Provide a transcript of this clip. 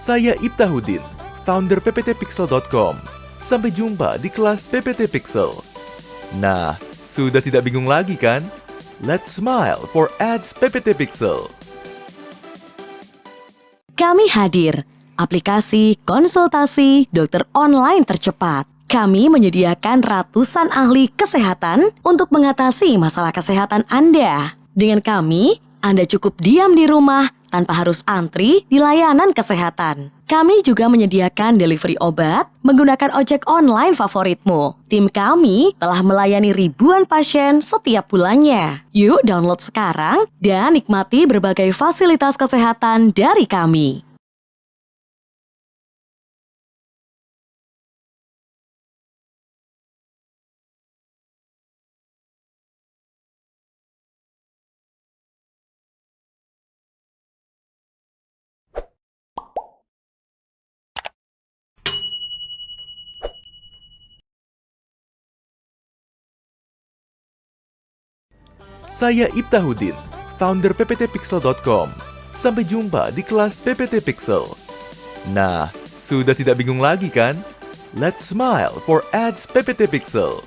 Saya Ibtahudin, founder pptpixel.com. Sampai jumpa di kelas PPT Pixel. Nah, sudah tidak bingung lagi kan? Let's smile for ads PPT Pixel. Kami hadir, aplikasi konsultasi dokter online tercepat. Kami menyediakan ratusan ahli kesehatan untuk mengatasi masalah kesehatan Anda. Dengan kami, Anda cukup diam di rumah tanpa harus antri di layanan kesehatan. Kami juga menyediakan delivery obat menggunakan ojek online favoritmu. Tim kami telah melayani ribuan pasien setiap bulannya. Yuk download sekarang dan nikmati berbagai fasilitas kesehatan dari kami. Saya Ibtahudin, founder pptpixel.com. Sampai jumpa di kelas PPT Pixel. Nah, sudah tidak bingung lagi kan? Let's smile for ads PPT Pixel.